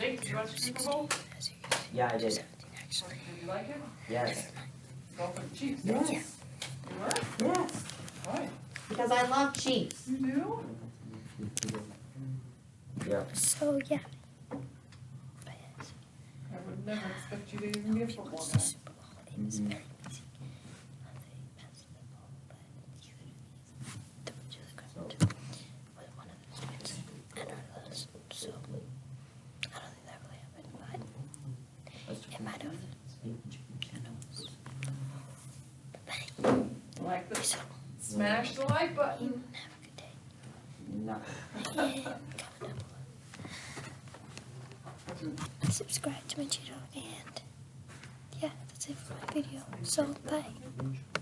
you watch Super Bowl? Yeah, I did. Did you like it? Yes. Go for the Chiefs. Yes. You were? Yes. Why? Because I love Chiefs. You do? Yeah. So yeah. I would never expect you to even be a football guy. Super Bowl. It might have. Who Like the, so smash the like button. have a good day. No. Subscribe to my channel and yeah, that's it for my video. So bye.